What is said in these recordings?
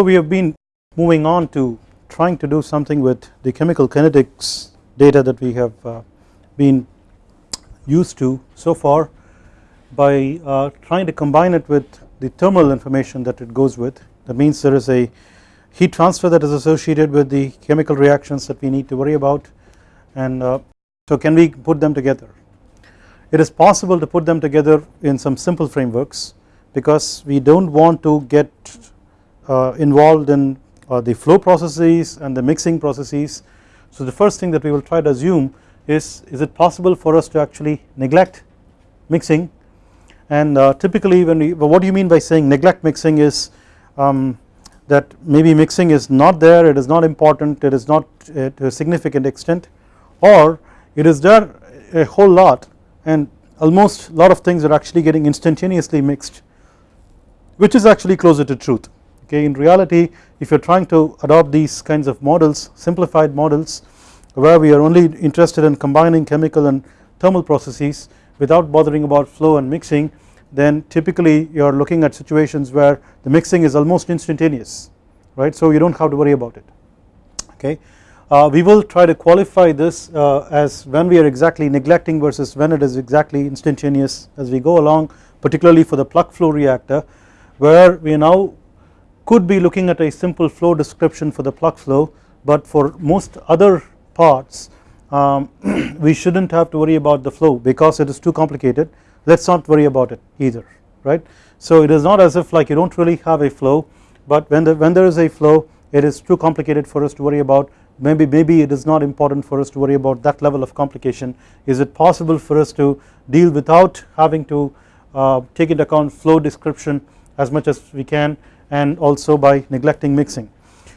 So we have been moving on to trying to do something with the chemical kinetics data that we have uh, been used to so far by uh, trying to combine it with the thermal information that it goes with. That means there is a heat transfer that is associated with the chemical reactions that we need to worry about. And uh, so can we put them together? It is possible to put them together in some simple frameworks because we do not want to get involved in uh, the flow processes and the mixing processes. So the first thing that we will try to assume is is it possible for us to actually neglect mixing and uh, typically when we what do you mean by saying neglect mixing is um, that maybe mixing is not there it is not important it is not uh, to a significant extent or it is there a whole lot and almost a lot of things are actually getting instantaneously mixed which is actually closer to truth okay in reality if you are trying to adopt these kinds of models simplified models where we are only interested in combining chemical and thermal processes without bothering about flow and mixing then typically you are looking at situations where the mixing is almost instantaneous right so you do not have to worry about it okay. Uh, we will try to qualify this uh, as when we are exactly neglecting versus when it is exactly instantaneous as we go along particularly for the plug flow reactor where we now could be looking at a simple flow description for the plug flow but for most other parts um, we should not have to worry about the flow because it is too complicated. Let us not worry about it either right. So it is not as if like you do not really have a flow but when, the, when there is a flow it is too complicated for us to worry about. Maybe maybe it is not important for us to worry about that level of complication. Is it possible for us to deal without having to uh, take into account flow description as much as we can and also by neglecting mixing.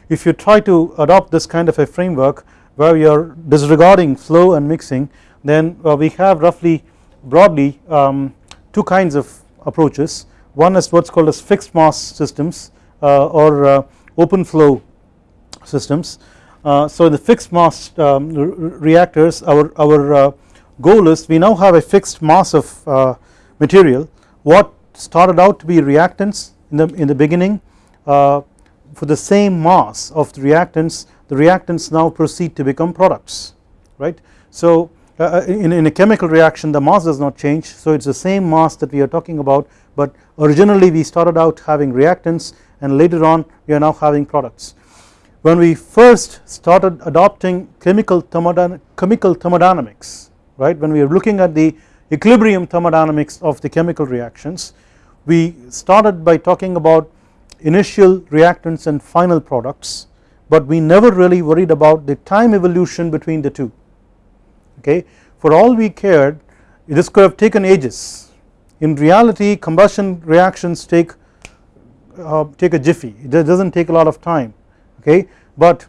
If you try to adopt this kind of a framework where you are disregarding flow and mixing then uh, we have roughly broadly um, two kinds of approaches one is what is called as fixed mass systems uh, or uh, open flow systems. Uh, so the fixed mass um, reactors our, our uh, goal is we now have a fixed mass of uh, material what started out to be reactants in the, in the beginning uh, for the same mass of the reactants the reactants now proceed to become products right. So uh, uh, in, in a chemical reaction the mass does not change so it is the same mass that we are talking about but originally we started out having reactants and later on we are now having products. When we first started adopting chemical, thermodyn chemical thermodynamics right when we are looking at the equilibrium thermodynamics of the chemical reactions we started by talking about initial reactants and final products but we never really worried about the time evolution between the two. Okay. For all we cared this could have taken ages. In reality combustion reactions take uh, take a jiffy. It does not take a lot of time. Okay? But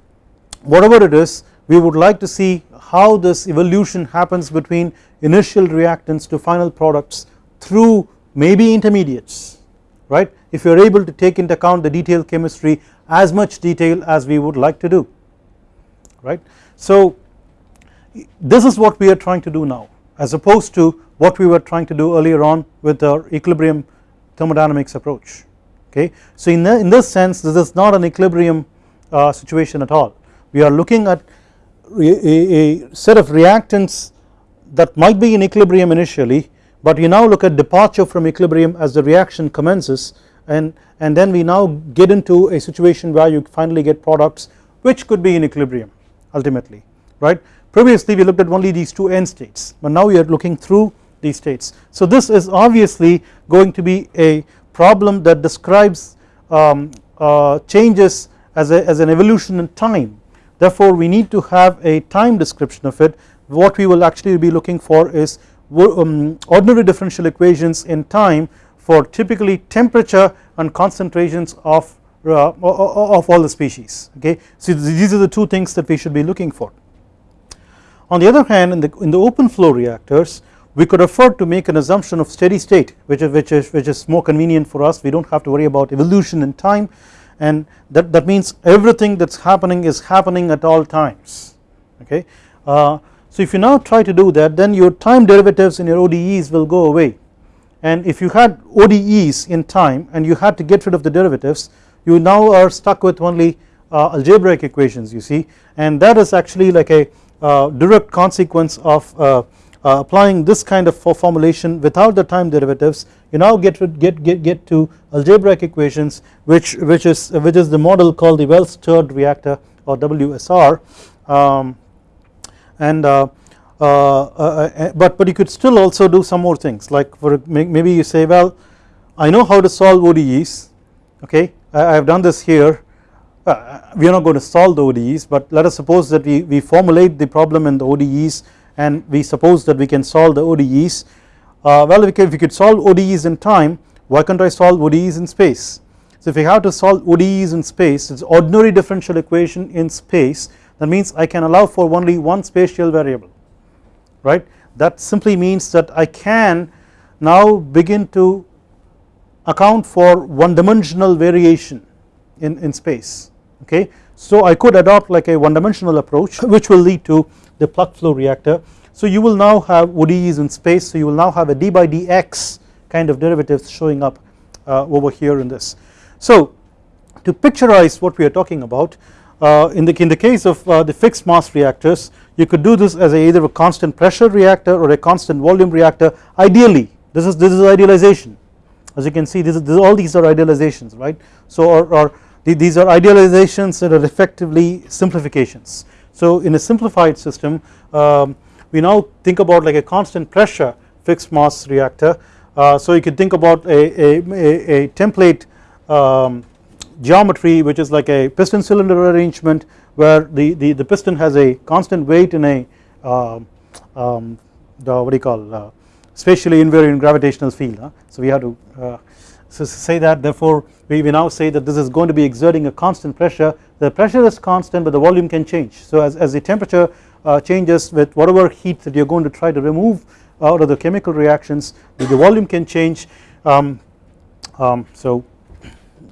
whatever it is we would like to see how this evolution happens between initial reactants to final products through maybe intermediates right if you are able to take into account the detailed chemistry as much detail as we would like to do right. So this is what we are trying to do now as opposed to what we were trying to do earlier on with our equilibrium thermodynamics approach okay. So in, the, in this sense this is not an equilibrium uh, situation at all we are looking at a, a set of reactants that might be in equilibrium initially but we now look at departure from equilibrium as the reaction commences and, and then we now get into a situation where you finally get products which could be in equilibrium ultimately right? Previously we looked at only these two end states but now we are looking through these states. So this is obviously going to be a problem that describes um, uh, changes as, a, as an evolution in time. Therefore we need to have a time description of it. What we will actually be looking for is ordinary differential equations in time for typically temperature and concentrations of, uh, of all the species okay. So these are the two things that we should be looking for. On the other hand in the, in the open flow reactors we could afford to make an assumption of steady state which is, which is, which is more convenient for us we do not have to worry about evolution in time and that, that means everything that is happening is happening at all times okay. Uh, so if you now try to do that then your time derivatives in your ODEs will go away. And if you had ODEs in time and you had to get rid of the derivatives you now are stuck with only uh, algebraic equations you see. And that is actually like a uh, direct consequence of uh, uh, applying this kind of formulation without the time derivatives. You now get get get get to algebraic equations which which is which is the model called the well stirred reactor or WSR um, and uh, uh, uh, but but you could still also do some more things. Like for maybe you say well I know how to solve ODEs okay? I have done this here. Uh, we are not going to solve the ODEs but let us suppose that we, we formulate the problem in the ODEs and we suppose that we can solve the ODEs uh, well if we could solve ODEs in time. Why can't I solve ODEs in space? So if we have to solve ODEs in space it's ordinary differential equation in space that means I can allow for only one spatial variable right that simply means that I can now begin to account for one dimensional variation in, in space okay. So I could adopt like a one dimensional approach which will lead to the plug flow reactor. So you will now have ODEs in space so you will now have a d by dx kind of derivatives showing up uh, over here in this. So to picturize what we are talking about in, the, in the case of uh, the fixed mass reactors you could do this as a either a constant pressure reactor or a constant volume reactor ideally. This is this is idealization. As you can see this is, this, all these are idealizations right? So or, or the, these are idealizations that are effectively simplifications. So in a simplified system um, we now think about like a constant pressure fixed mass reactor. Uh, so you could think about a, a, a, a template um, geometry which is like a piston cylinder arrangement where the, the, the piston has a constant weight in a uh, um, the what do you call uh, spatially invariant gravitational field huh? so we have to uh, say that. Therefore we, we now say that this is going to be exerting a constant pressure. The pressure is constant but the volume can change. So as, as the temperature uh, changes with whatever heat that you are going to try to remove out of the chemical reactions the, the volume can change. Um, um, so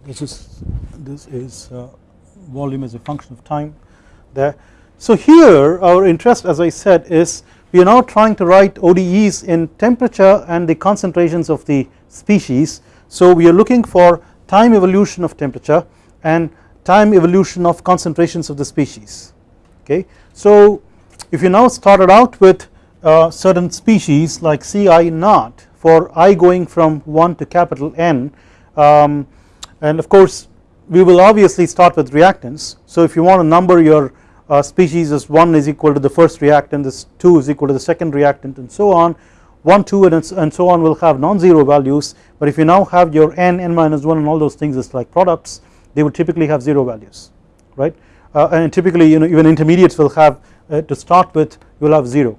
this is this is uh, volume as a function of time there. So here our interest as I said is we are now trying to write ODEs in temperature and the concentrations of the species so we are looking for time evolution of temperature and time evolution of concentrations of the species okay. So if you now started out with uh, certain species like Ci naught for i going from 1 to capital N um, and of course we will obviously start with reactants. So if you want to number your uh, species as 1 is equal to the first reactant this 2 is equal to the second reactant and so on 1 2 and, and so on will have non-zero values. But if you now have your n n minus 1 and all those things as like products they would typically have 0 values right? Uh, and typically you know even intermediates will have uh, to start with you will have 0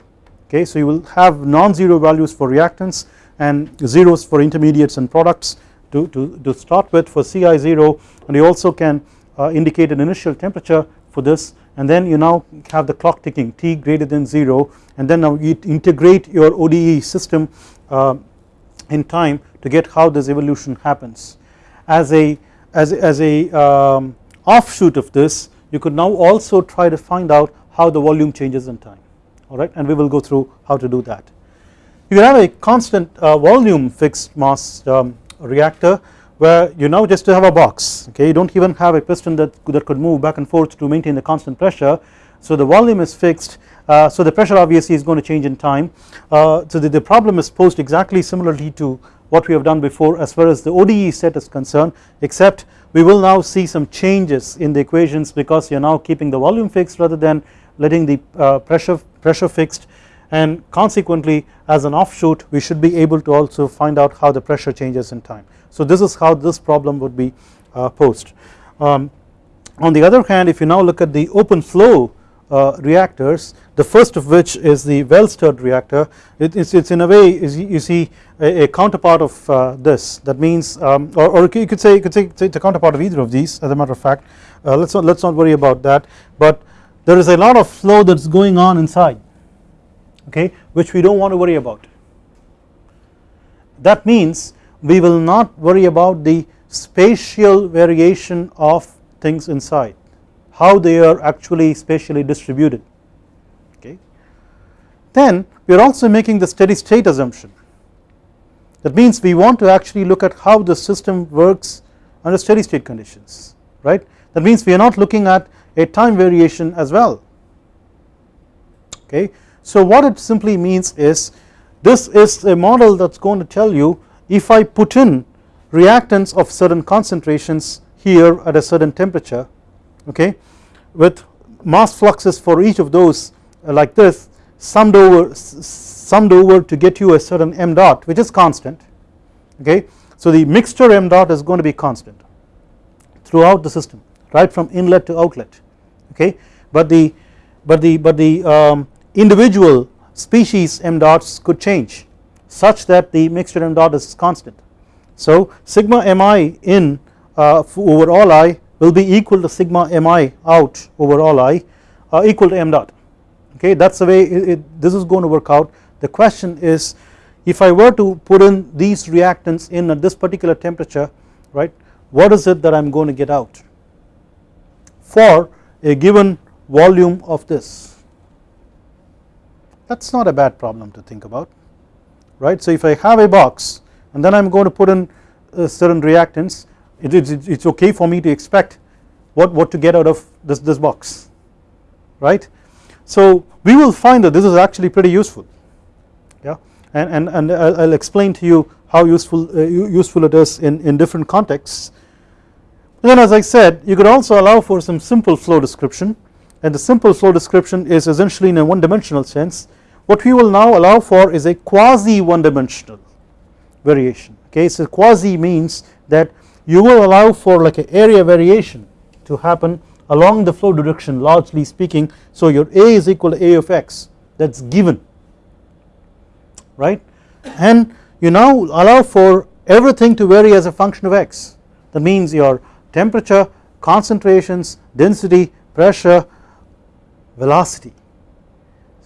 okay? So you will have non-zero values for reactants and zeros for intermediates and products to, to, to start with for Ci0 and you also can uh, indicate an initial temperature for this and then you now have the clock ticking t greater than 0 and then now you integrate your ODE system uh, in time to get how this evolution happens. As a as, as a um, offshoot of this you could now also try to find out how the volume changes in time alright and we will go through how to do that. You have a constant uh, volume fixed mass um, reactor where you now just have a box okay? You do not even have a piston that, that could move back and forth to maintain the constant pressure. So the volume is fixed uh, so the pressure obviously is going to change in time. Uh, so the, the problem is posed exactly similarly to what we have done before as far as the ODE set is concerned except we will now see some changes in the equations because you are now keeping the volume fixed rather than letting the uh, pressure pressure fixed and consequently as an offshoot we should be able to also find out how the pressure changes in time. So this is how this problem would be uh, posed. Um, on the other hand if you now look at the open flow uh, reactors the first of which is the well stirred reactor it is it's in a way you see a, a counterpart of uh, this that means um, or, or, you could say you could say it's a counterpart of either of these as a matter of fact uh, let's not let's not worry about that but there is a lot of flow that's going on inside okay which we do not want to worry about. That means we will not worry about the spatial variation of things inside how they are actually spatially distributed okay. Then we are also making the steady state assumption that means we want to actually look at how the system works under steady state conditions right that means we are not looking at a time variation as well okay. So what it simply means is this is a model that is going to tell you if I put in reactants of certain concentrations here at a certain temperature okay with mass fluxes for each of those uh, like this summed over summed over to get you a certain m dot which is constant okay. So the mixture m dot is going to be constant throughout the system right from inlet to outlet okay but the but the but the um, individual species m dots could change such that the mixture m dot is constant. So sigma mi in uh, over all i will be equal to sigma mi out over all i uh, equal to m dot. Okay that is the way it, it, this is going to work out. The question is if I were to put in these reactants in at this particular temperature right what is it that I am going to get out for a given volume of this that is not a bad problem to think about right. So if I have a box and then I am going to put in uh, certain reactants it is it's okay for me to expect what, what to get out of this, this box right. So we will find that this is actually pretty useful yeah and, and, and I'll explain to you how useful uh, useful it is in, in different contexts. And then as I said you could also allow for some simple flow description and the simple flow description is essentially in a one dimensional sense what we will now allow for is a quasi one dimensional variation. Okay so quasi means that you will allow for like an area variation to happen along the flow direction largely speaking. So your A is equal to A of x that is given right? And you now allow for everything to vary as a function of x. That means your temperature concentrations density pressure velocity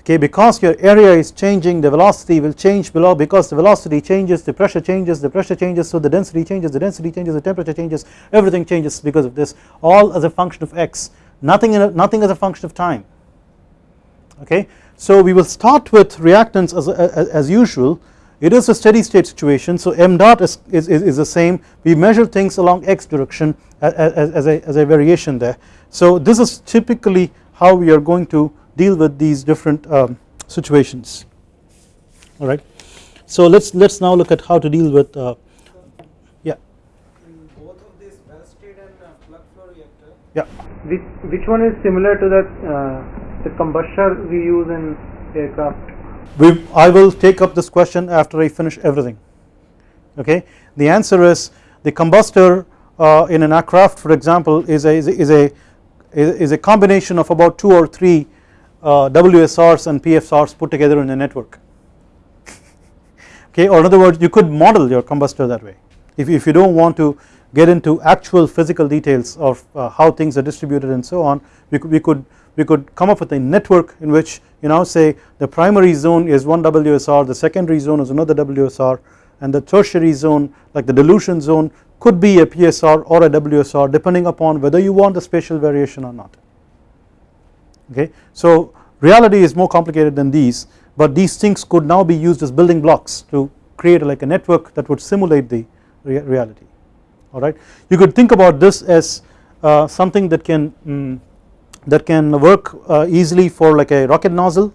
okay because your area is changing the velocity will change below because the velocity changes the pressure changes the pressure changes so the density changes the density changes the temperature changes everything changes because of this all as a function of x nothing in a, nothing as a function of time. Okay so we will start with reactants as, as, as usual. It is a steady state situation so m dot is, is, is the same. We measure things along x direction as, as, a, as a variation there. So this is typically how we are going to deal with these different um, situations alright. So let us let us now look at how to deal with uh, yeah. In both of these well stirred and uh, plug flow reactor. Yeah. Which which one is similar to that uh, the combustor we use in aircraft? We I will take up this question after I finish everything okay. The answer is the combustor uh, in an aircraft for example is a is a, is a is a combination of about 2 or 3 uh, WSRs and PFRs put together in a network. Okay or in other words you could model your combustor that way. If, if you do not want to get into actual physical details of uh, how things are distributed and so on we could, we could we could come up with a network in which you now say the primary zone is one WSR the secondary zone is another WSR and the tertiary zone like the dilution zone could be a PSR or a WSR depending upon whether you want the spatial variation or not okay. So reality is more complicated than these but these things could now be used as building blocks to create like a network that would simulate the rea reality alright. You could think about this as uh, something that can mm, that can work uh, easily for like a rocket nozzle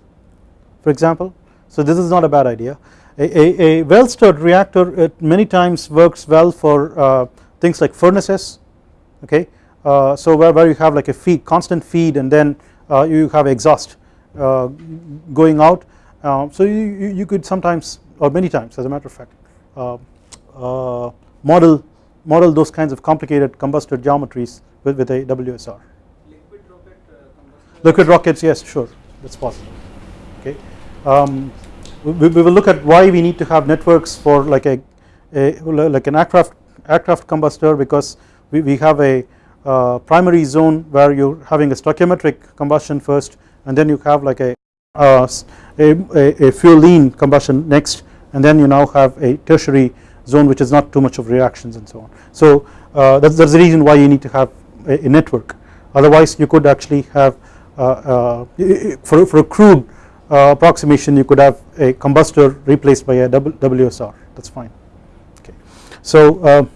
for example so this is not a bad idea a, a, a well stirred reactor it many times works well for uh, things like furnaces okay uh, so where, where you have like a feed constant feed and then you have exhaust uh, going out uh, so you, you could sometimes or many times as a matter of fact model model those kinds of complicated combustor geometries with, with a WSR. Liquid rocket. Liquid rockets yes sure that's possible okay. Um, we, we, will look at why we need to have networks for like a, a like an aircraft aircraft combustor because we, we have a uh, primary zone where you are having a stoichiometric combustion first and then you have like a, uh, a, a, fuel lean combustion next and then you now have a tertiary zone which is not too much of reactions and so on. So uh, that's, that's the reason why you need to have a, a network otherwise you could actually have uh, uh, for, for a crude uh, approximation you could have a combustor replaced by a WSR that is fine okay. So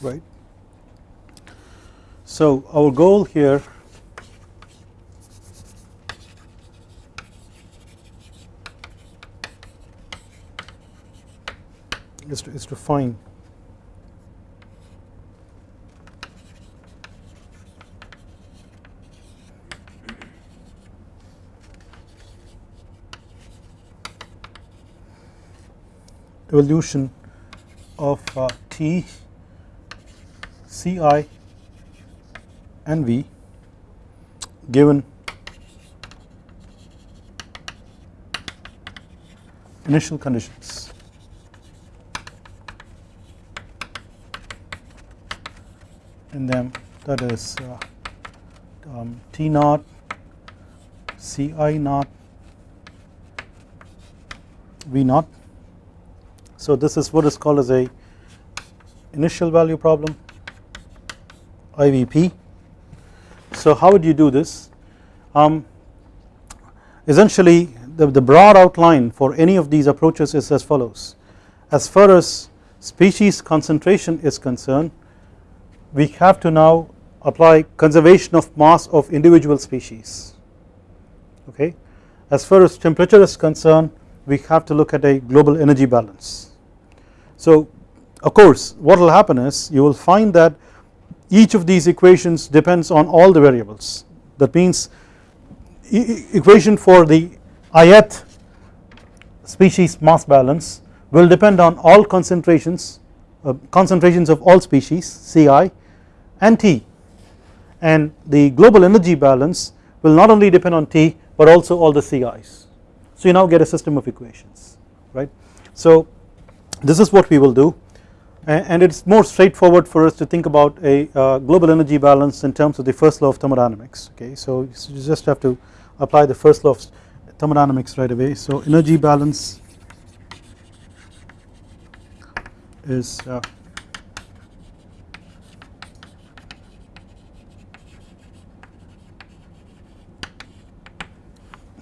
right. So our goal here is to, is to find evolution of uh, T, Ci and V given initial conditions. in them that is uh, um, T naught, Ci naught, V naught. So this is what is called as a initial value problem IVP. So how would you do this? Um, essentially the, the broad outline for any of these approaches is as follows. As far as species concentration is concerned we have to now apply conservation of mass of individual species okay. As far as temperature is concerned we have to look at a global energy balance. So of course what will happen is you will find that each of these equations depends on all the variables that means e equation for the ith species mass balance will depend on all concentrations uh, concentrations of all species Ci and T and the global energy balance will not only depend on T but also all the CIs. So you now get a system of equations right. So this is what we will do and it is more straightforward for us to think about a uh, global energy balance in terms of the first law of thermodynamics okay. So you just have to apply the first law of thermodynamics right away. So energy balance is uh,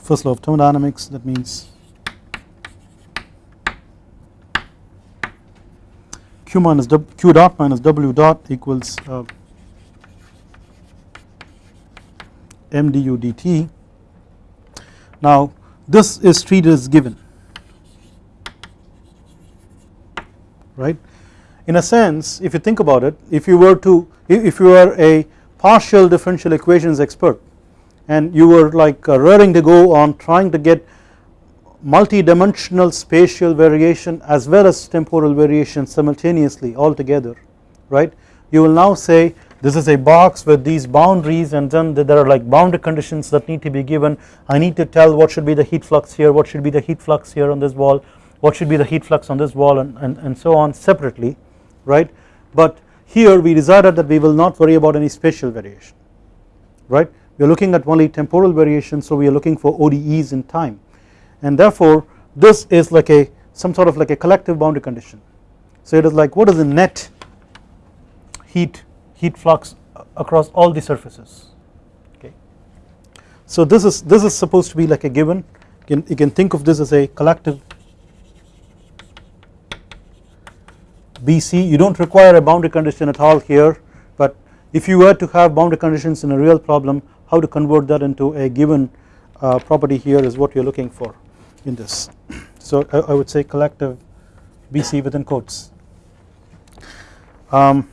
first law of thermodynamics that means q minus q dot minus w dot equals uh, m du dt. Now this is treated as given right. In a sense if you think about it if you were to if you are a partial differential equations expert and you were like uh, raring to go on trying to get multi-dimensional spatial variation as well as temporal variation simultaneously all together right? You will now say this is a box with these boundaries and then there are like boundary conditions that need to be given. I need to tell what should be the heat flux here what should be the heat flux here on this wall what should be the heat flux on this wall and, and, and so on separately right? But here we decided that we will not worry about any spatial variation right? We are looking at only temporal variation so we are looking for ODEs in time and therefore this is like a some sort of like a collective boundary condition. So it is like what is the net heat heat flux across all the surfaces okay. So this is this is supposed to be like a given you can, you can think of this as a collective BC you do not require a boundary condition at all here but if you were to have boundary conditions in a real problem how to convert that into a given uh, property here is what you are looking for in this. So I, I would say collective BC within quotes. Um,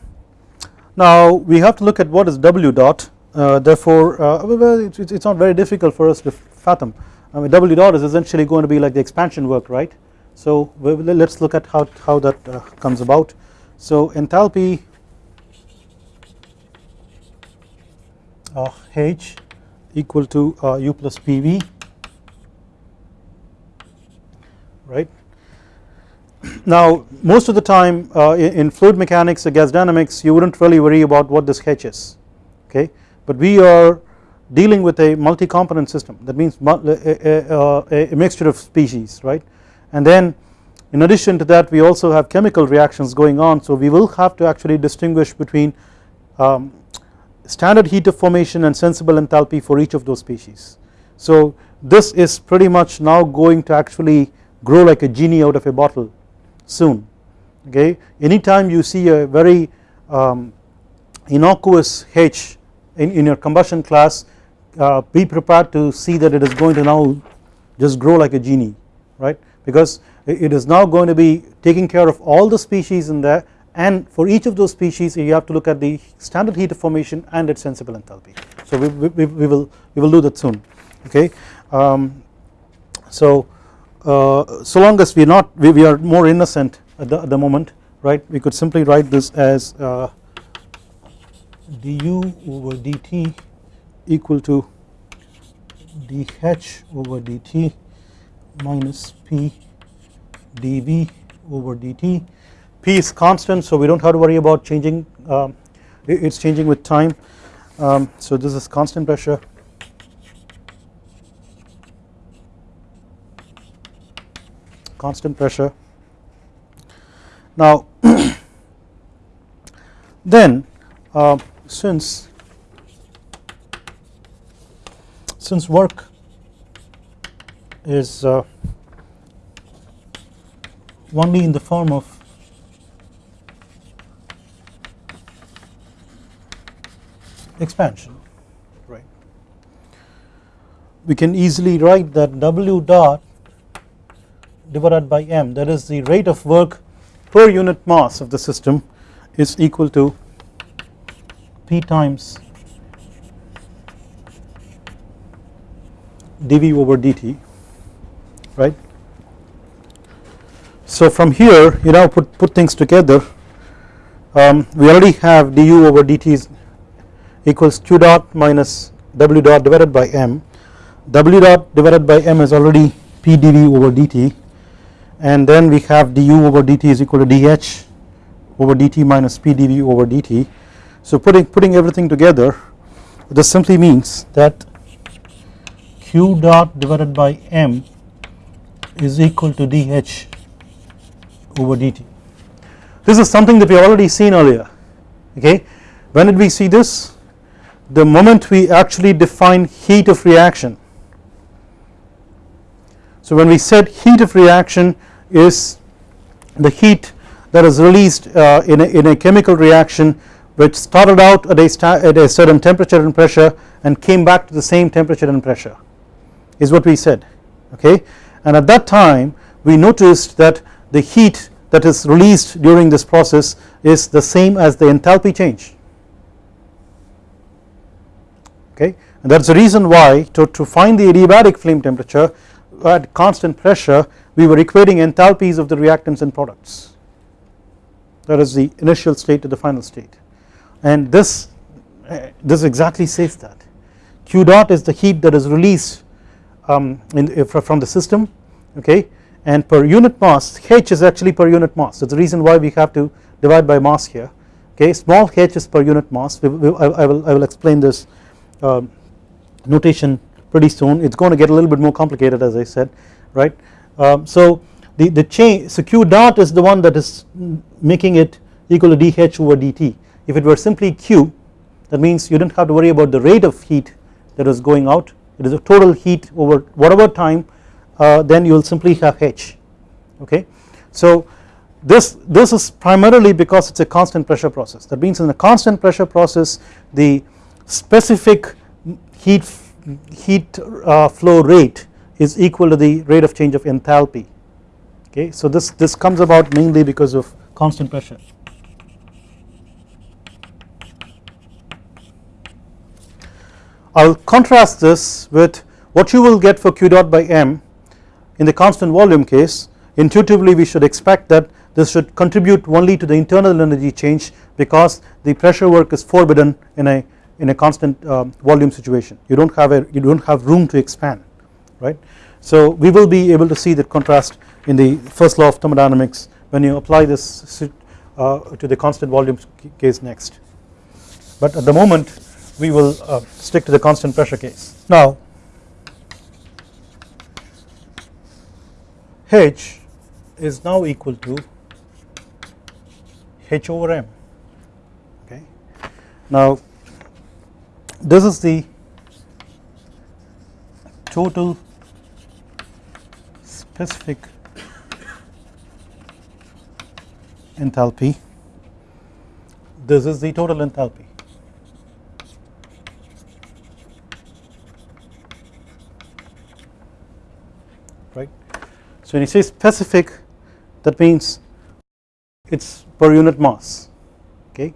now we have to look at what is W dot. Uh, therefore uh, it's, it's not very difficult for us to fathom. I mean W dot is essentially going to be like the expansion work right? So let us look at how, how that uh, comes about. So enthalpy uh, H equal to uh, U plus PV right. Now most of the time uh, in, fluid mechanics or gas dynamics you wouldn't really worry about what this H is okay but we are dealing with a multi-component system that means a, a, a, mixture of species right and then in addition to that we also have chemical reactions going on so we will have to actually distinguish between um, standard heat of formation and sensible enthalpy for each of those species. So this is pretty much now going to actually grow like a genie out of a bottle soon okay anytime you see a very um, innocuous H in, in your combustion class uh, be prepared to see that it is going to now just grow like a genie right because it is now going to be taking care of all the species in there and for each of those species you have to look at the standard heat of formation and its sensible enthalpy. So we, we, we will we will do that soon okay. Um, so uh, so long as we are not we, we are more innocent at the, at the moment right? We could simply write this as uh, du over dt equal to dh over dt minus p dv over dt. P is constant so we do not have to worry about changing um, it is changing with time. Um, so this is constant pressure constant pressure. Now then uh, since since work is uh, only in the form of expansion right we can easily write that W dot divided by m that is the rate of work per unit mass of the system is equal to P times dV over dt right. So from here you now put, put things together. Um, we already have du over dt is equals q dot minus w dot divided by m. W dot divided by m is already p dv over dt and then we have du over dt is equal to dh over dt minus p dv over dt so putting putting everything together this simply means that q dot divided by m is equal to dh over dt. This is something that we already seen earlier okay when did we see this the moment we actually define heat of reaction. So when we said heat of reaction is the heat that is released uh, in, a, in a chemical reaction which started out at a, at a certain temperature and pressure and came back to the same temperature and pressure is what we said okay? And at that time we noticed that the heat that is released during this process is the same as the enthalpy change okay? And that is the reason why to, to find the adiabatic flame temperature at constant pressure we were equating enthalpies of the reactants and products. That is the initial state to the final state. And this uh, this exactly says that. Q dot is the heat that is released um, in, from the system okay? And per unit mass h is actually per unit mass. Is the reason why we have to divide by mass here okay? Small h is per unit mass. I, will, I will explain this um, notation pretty soon. It is going to get a little bit more complicated as I said right um, so the, the change so q dot is the one that is making it equal to dh over dt if it were simply Q that means you did not have to worry about the rate of heat that is going out. It is a total heat over whatever time uh, then you will simply have H okay. So this, this is primarily because it is a constant pressure process. That means in a constant pressure process the specific heat, heat uh, flow rate is equal to the rate of change of enthalpy okay. So this, this comes about mainly because of constant pressure. I will contrast this with what you will get for q dot by m in the constant volume case intuitively we should expect that this should contribute only to the internal energy change because the pressure work is forbidden in a in a constant uh, volume situation you do not have a you do not have room to expand right. So we will be able to see that contrast in the first law of thermodynamics when you apply this uh, to the constant volume case next but at the moment we will uh, stick to the constant pressure case. Now H is now equal to H over M okay. Now this is the total specific enthalpy this is the total enthalpy right. So when you say specific that means it is per unit mass okay.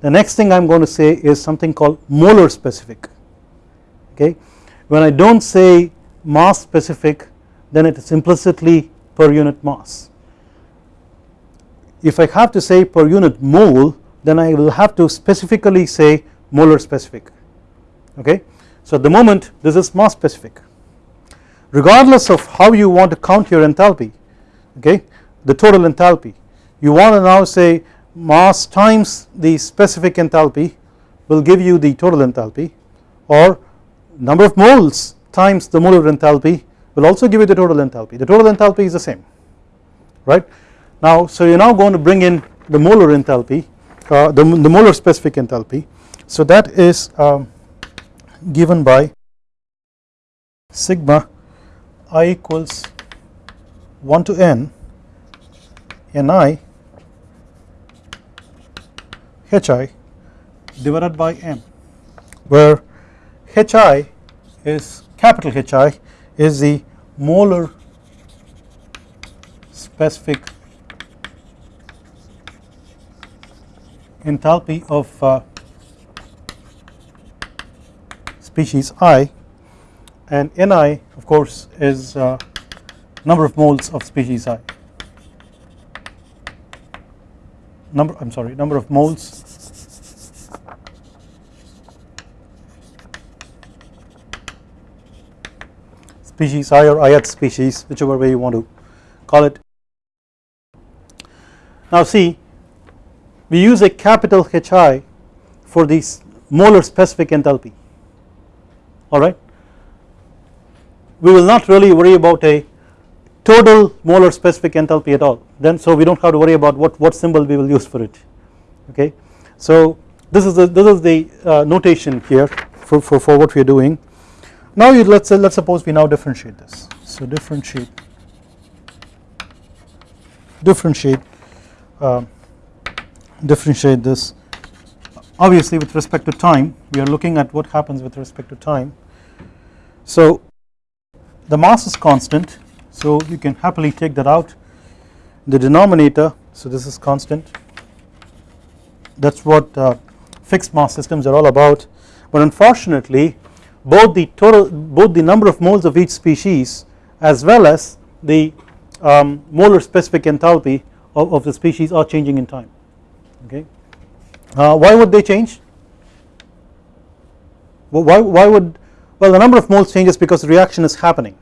The next thing I am going to say is something called molar specific okay. When I do not say mass specific then it is implicitly per unit mass. If I have to say per unit mole then I will have to specifically say molar specific okay. So at the moment this is mass specific regardless of how you want to count your enthalpy okay the total enthalpy you want to now say mass times the specific enthalpy will give you the total enthalpy or number of moles times the molar enthalpy will also give you the total enthalpy the total enthalpy is the same right? Now so you are now going to bring in the molar enthalpy uh, the, the molar specific enthalpy so that is um, given by sigma i equals 1 to n ni hi divided by m where hi is capital Hi is the molar specific enthalpy of uh, species i. And Ni of course is uh, number of moles of species i. Number I am sorry number of moles species i or ith species whichever way you want to call it. Now see we use a capital Hi for this molar specific enthalpy alright. We will not really worry about a total molar specific enthalpy at all then so we do not have to worry about what, what symbol we will use for it okay. So this is the, this is the uh, notation here for, for, for what we are doing. Now you let us let us suppose we now differentiate this. So differentiate differentiate uh, differentiate this. Obviously with respect to time we are looking at what happens with respect to time. So the mass is constant. So you can happily take that out. The denominator so this is constant. That is what uh, fixed mass systems are all about. But unfortunately both the total both the number of moles of each species as well as the um, molar specific enthalpy of, of, the species are changing in time. Okay. Uh, why would they change? Why, why would well the number of moles changes because the reaction is happening.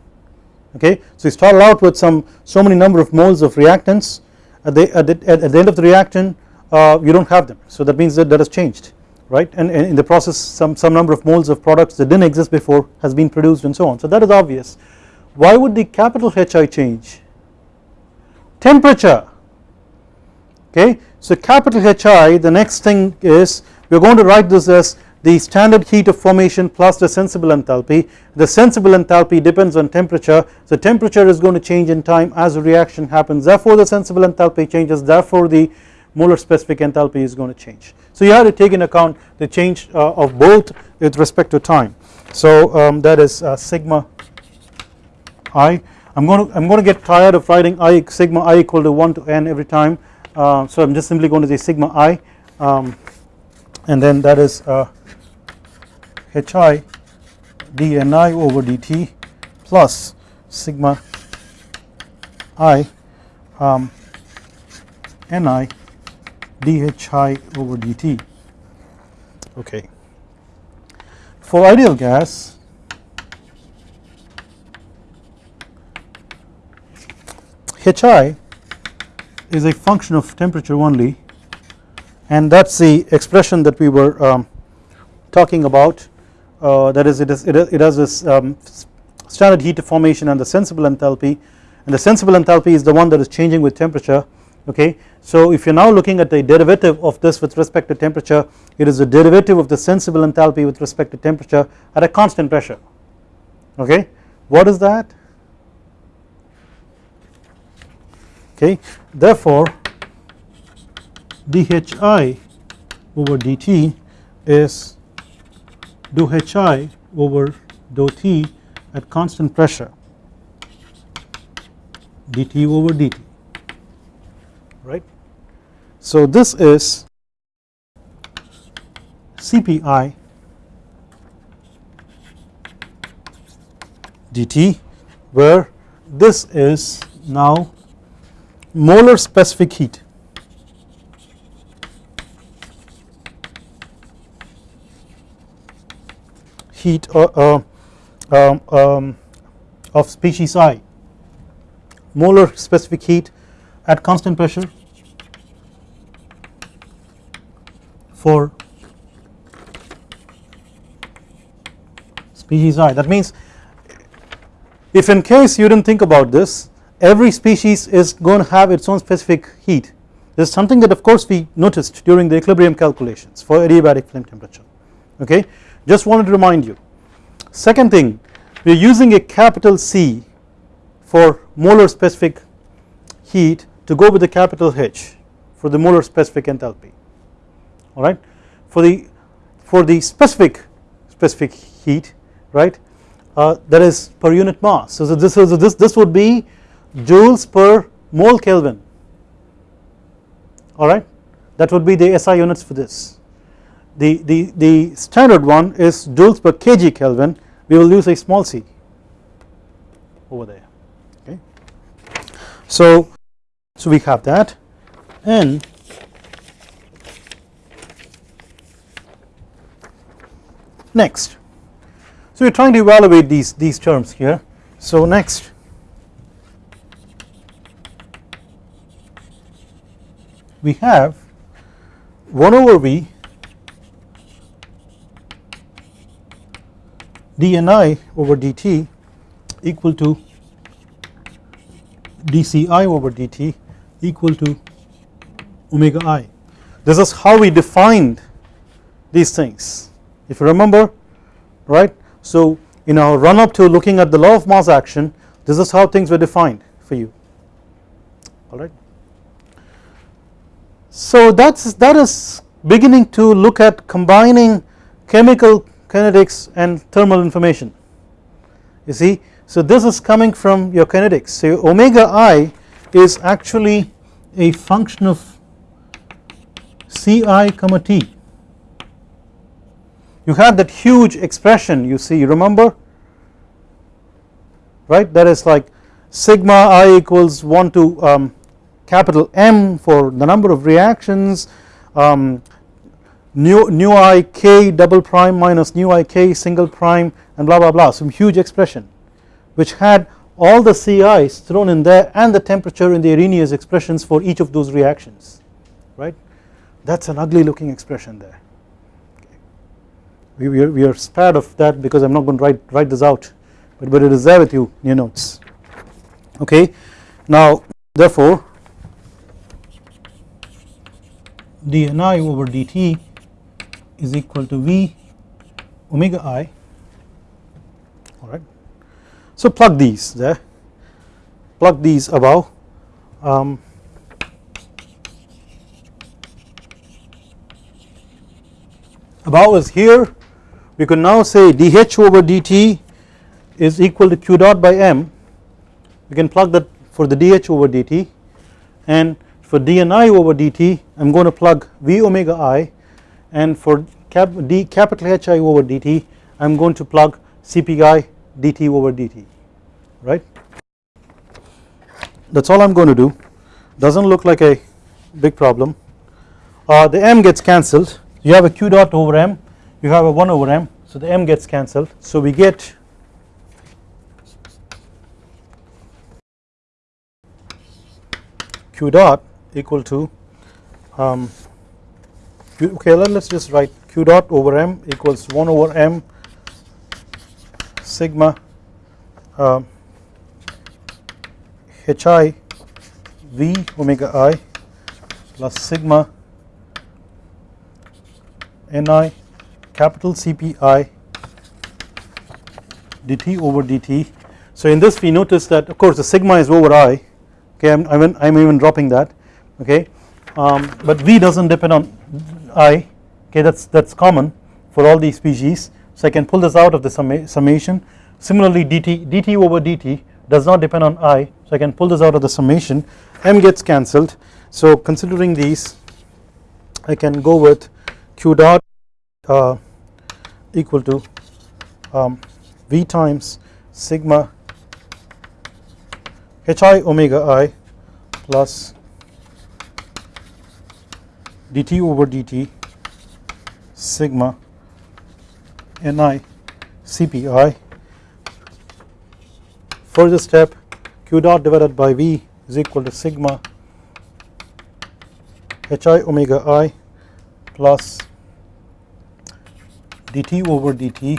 Okay. So you start out with some so many number of moles of reactants. At the, at the, at the end of the reaction uh, you do not have them. So that means that that has changed right? And, and, in the process some, some number of moles of products that did not exist before has been produced and so on. So that is obvious. Why would the capital HI change? Temperature. Okay. So capital HI the next thing is we are going to write this as the standard heat of formation plus the sensible enthalpy. The sensible enthalpy depends on temperature. So temperature is going to change in time as the reaction happens. Therefore the sensible enthalpy changes. Therefore the molar specific enthalpy is going to change. So you have to take in account the change uh, of both with respect to time. So um, that is uh, sigma i. I'm going to I'm going to get tired of writing i sigma i equal to 1 to n every time. Uh, so I'm just simply going to say sigma i um, and then that is uh, hi dni over dt plus sigma i um, ni dhi over dt okay. For ideal gas hi is a function of temperature only and that is the expression that we were um, talking about uh, that is it, is, it, has this um, standard heat of formation and the sensible enthalpy and the sensible enthalpy is the one that is changing with temperature okay. So if you are now looking at the derivative of this with respect to temperature it is the derivative of the sensible enthalpy with respect to temperature at a constant pressure okay. What is that? Okay therefore dhi over dt is dou hi over dou t at constant pressure dt over dt right. So this is Cpi dt where this is now molar specific heat. Heat uh, uh, um, um, of species i. Molar specific heat at constant pressure for species i. That means if in case you did not think about this every species is going to have its own specific heat. This is something that of course we noticed during the equilibrium calculations for adiabatic flame temperature. Okay? Just wanted to remind you. Second thing we are using a capital C for molar specific heat to go with the capital H for the molar specific enthalpy alright for the for the specific specific heat right uh, that is per unit mass. So this is this this would be joules per mole Kelvin alright that would be the SI units for this. The, the, the standard one is joules per kg Kelvin. We will use a small c over there okay. So, so we have that and next. So we are trying to evaluate these these terms here. So next. We have 1 over V dni over dt equal to dci over dt equal to omega i. This is how we defined these things if you remember right. So in our run up to looking at the law of mass action this is how things were defined for you. Alright. So that's that is beginning to look at combining chemical kinetics and thermal information. You see? So this is coming from your kinetics. So omega i is actually a function of ci comma t you have that huge expression you see you remember? Right? That is like sigma i equals 1 to um, capital M for the number of reactions um, nu, nu i k double prime minus nu i k single prime and blah blah blah. Some huge expression which had all the CI's thrown in there and the temperature in the Arrhenius expressions for each of those reactions. Right? That is an ugly looking expression there we, we, are, we are spared of that because I am not going to write, write this out but, but it is there with you in your notes. Okay? Now therefore dni over dt is equal to V omega i. Alright. So plug these there. Plug these above. Um, above is here we can now say dH over dt is equal to q dot by m. We can plug that for the dH over dt. And for dni over dt I am going to plug V omega i. And for cap d capital Hi over dt I am going to plug Cpi dt over dt right? That is all I am going to do. Does not look like a big problem. Uh, the m gets cancelled. You have a q dot over m you have a 1 over m. So the m gets cancelled. So we get q dot equal to um, okay let us just write q dot over m equals 1 over m sigma uh, hi v omega i plus sigma ni capital CPI dt over dt. So in this we notice that of course the sigma is over i. Okay I'm, I'm, I'm even dropping that. Okay um, but v does not depend on i. Okay that is that is common for all these species so I can pull this out of the summa summation. Similarly dt dt over dt does not depend on i. So I can pull this out of the summation. M gets cancelled. So considering these I can go with q dot uh, equal to um, v times sigma hi omega i plus dt over dt sigma ni cpi further step q dot divided by v is equal to sigma hi omega i plus dt over dt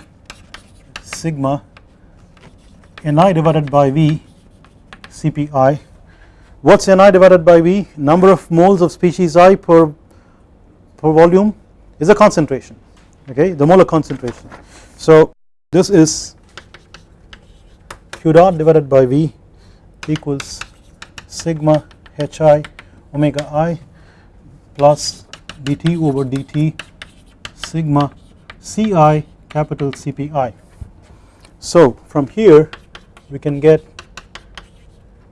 sigma ni divided by v cpi what's ni divided by v? Number of moles of species i per per volume is a concentration okay? The molar concentration. So this is q dot divided by v equals sigma hi omega i plus dt over dt sigma ci capital cpi so from here we can get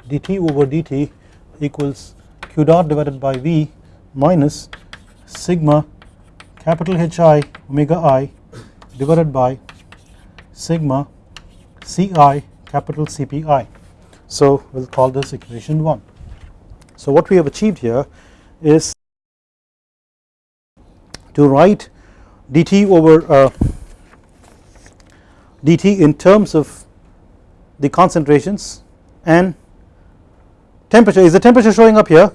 dt over dt equals q dot divided by v minus sigma capital Hi omega i divided by sigma Ci capital Cpi. So we will call this equation 1. So what we have achieved here is to write dt over uh, dt in terms of the concentrations and temperature. Is the temperature showing up here?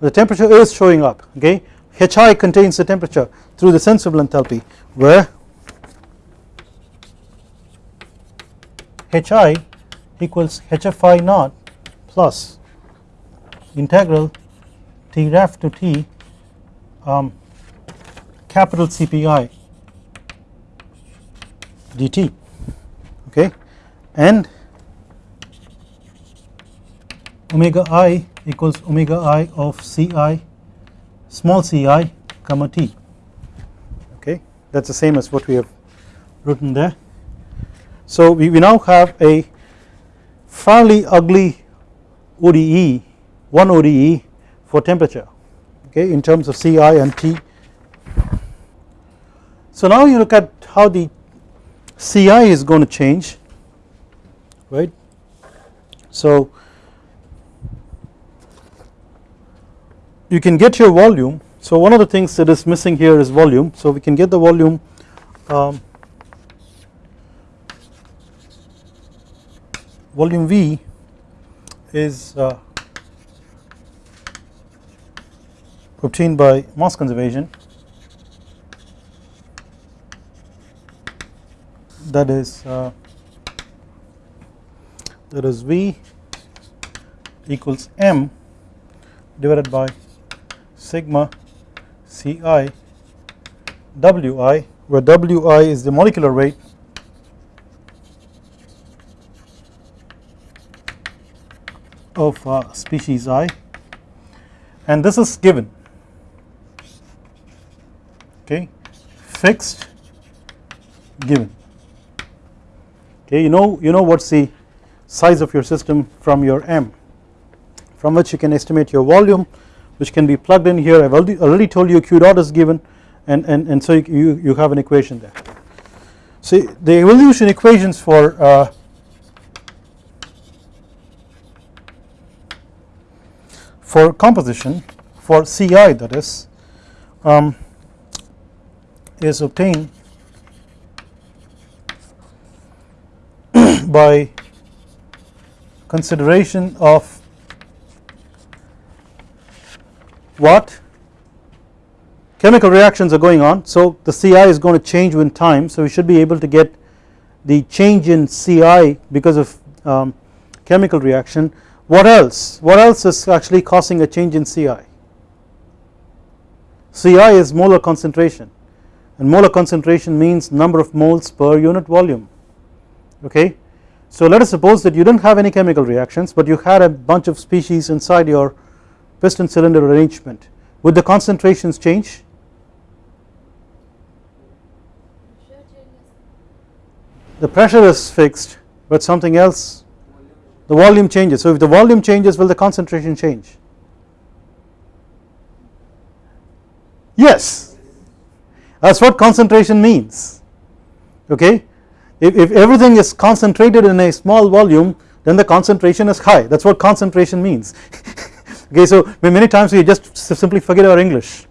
The temperature is showing up okay? Hi contains the temperature through the sensible enthalpy where Hi equals HFI naught plus integral T ref to T um, capital CPI dt okay and omega i equals omega i of Ci small ci comma t okay that is the same as what we have written there. So we, we now have a fairly ugly ODE one ODE for temperature okay in terms of Ci and T. So now you look at how the Ci is going to change right. So you can get your volume. So one of the things that is missing here is volume. So we can get the volume um, volume V is uh, obtained by mass conservation that is uh, that is V equals m divided by sigma Ci Wi where Wi is the molecular weight. Of uh, species i. And this is given. Okay? Fixed given okay you know you know what's the size of your system from your m from which you can estimate your volume which can be plugged in here I have already, already told you q dot is given and, and, and so you, you have an equation there. So the evolution equations for uh, for composition for Ci that is um, is obtained by consideration of what? Chemical reactions are going on. So the Ci is going to change with time. So we should be able to get the change in Ci because of um, chemical reaction. What else? What else is actually causing a change in Ci Ci is molar concentration. And molar concentration means number of moles per unit volume. Okay so let us suppose that you did not have any chemical reactions but you had a bunch of species inside your piston cylinder arrangement. Would the concentrations change? The pressure is fixed but something else the volume changes. So if the volume changes will the concentration change? Yes. That is what concentration means. Okay? If, if everything is concentrated in a small volume then the concentration is high. That is what concentration means. Okay so many times we just simply forget our English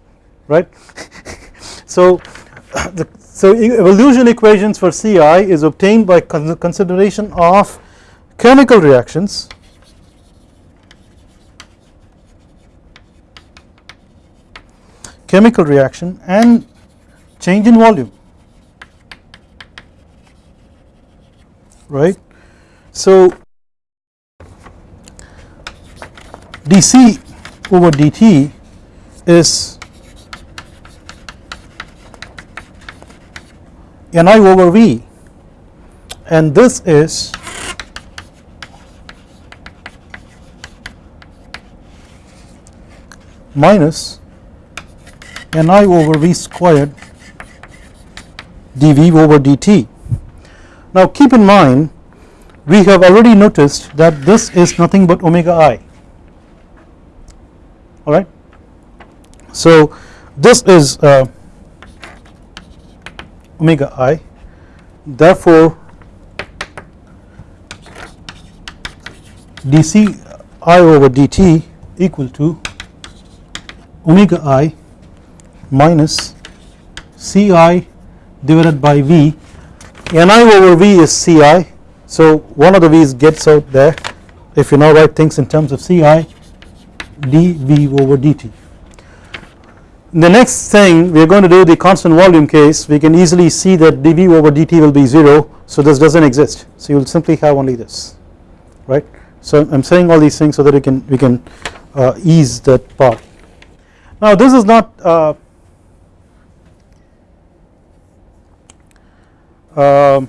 right? So the so evolution equations for Ci is obtained by consideration of chemical reactions. Chemical reaction and change in volume right. So dC over dt is Ni over V and this is minus Ni over V squared dV over dt. Now keep in mind we have already noticed that this is nothing but omega i alright. So this is uh, omega i therefore dc i over dt equal to omega i minus ci divided by v ni over v is ci so one of the v's gets out there. If you now write things in terms of ci dv over dt the next thing we are going to do the constant volume case. We can easily see that dV over dt will be 0 so this does not exist. So you will simply have only this right. So I am saying all these things so that we can we can uh, ease that part. Now this is not uh, uh,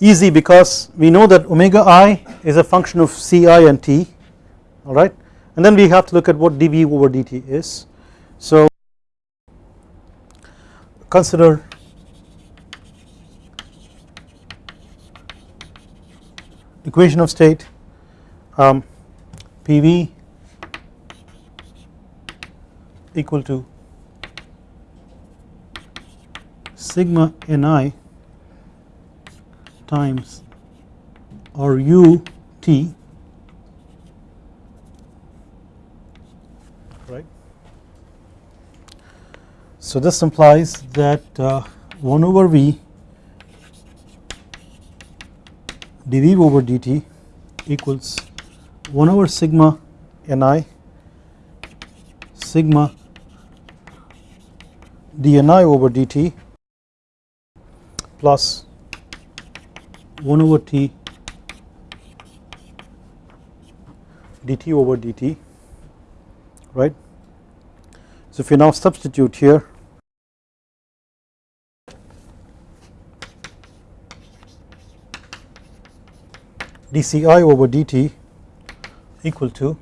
easy because we know that omega i is a function of Ci and t alright and then we have to look at what dV over dt is. So consider equation of state um, PV equal to sigma Ni times or U T right. So this implies that uh, 1 over V dV over dt equals 1 over sigma Ni sigma dNi over dt plus 1 over T dt over dt right. So if you now substitute here dci over dt equal to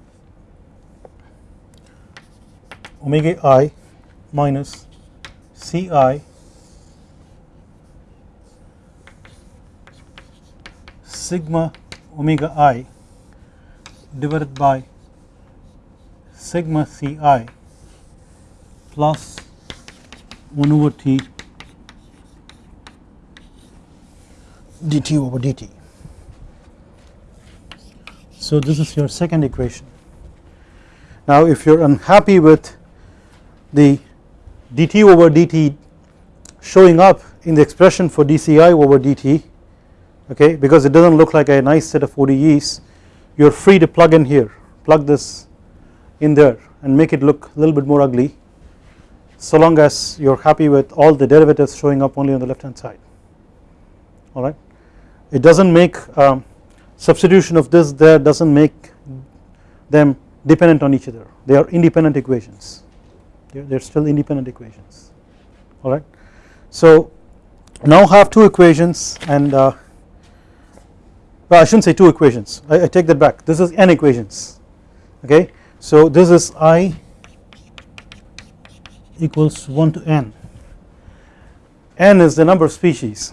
omega i minus ci sigma omega i divided by sigma ci plus 1 over t dt over dt so this is your second equation. Now if you are unhappy with the dt over dt showing up in the expression for dci over dt okay? Because it does not look like a nice set of ODEs you are free to plug in here. Plug this in there and make it look a little bit more ugly so long as you are happy with all the derivatives showing up only on the left hand side alright. It does not make um, substitution of this there does not make them dependent on each other. They are independent equations. They are still independent equations. Alright. So now have two equations and uh, well I should not say two equations. I, I take that back. This is n equations. Okay. So this is i equals 1 to n. n is the number of species.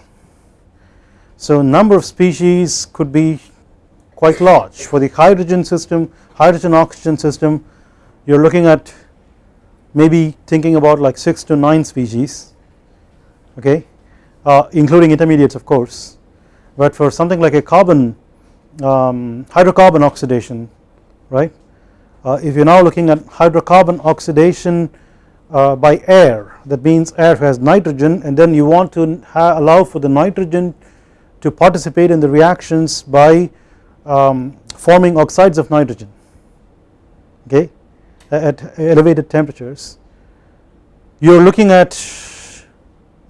So number of species could be quite large. For the hydrogen system hydrogen oxygen system you are looking at maybe thinking about like 6 to 9 species. Okay? Uh, including intermediates of course but for something like a carbon um, hydrocarbon oxidation right? Uh, if you are now looking at hydrocarbon oxidation uh, by air that means air has nitrogen and then you want to allow for the nitrogen to participate in the reactions by um, forming oxides of nitrogen okay? At elevated temperatures. You are looking at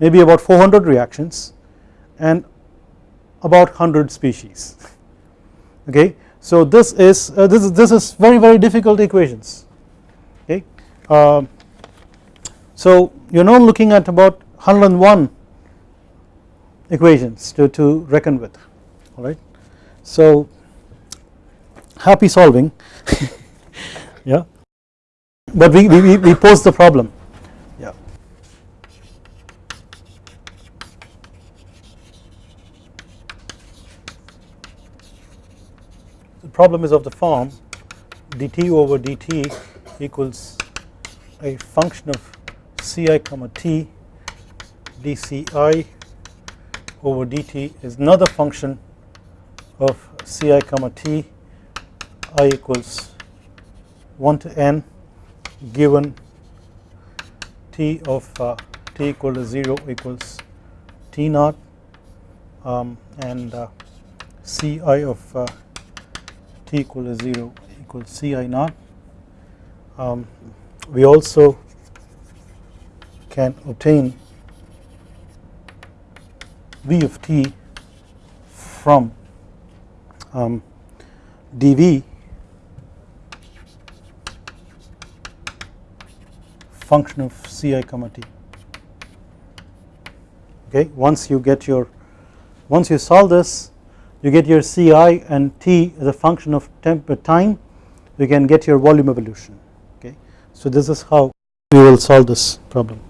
maybe about 400 reactions and about 100 species. Okay? So this is uh, this is this is very very difficult equations. Okay? Uh, so you are now looking at about 101 equations to, to reckon with. Alright? So happy solving. Yeah? But we, we, we pose the problem the problem is of the form dt over dt equals a function of ci comma t dci over dt is another function of ci comma t i equals 1 to n given t of uh, t equal to 0 equals t naught um, and uh, ci of uh, equal to 0 equals ci naught. Um, we also can obtain v of t from um, dv function of ci comma t. Okay once you get your once you solve this you get your ci and t as a function of temp uh, time. You can get your volume evolution. Okay? So this is how we will solve this problem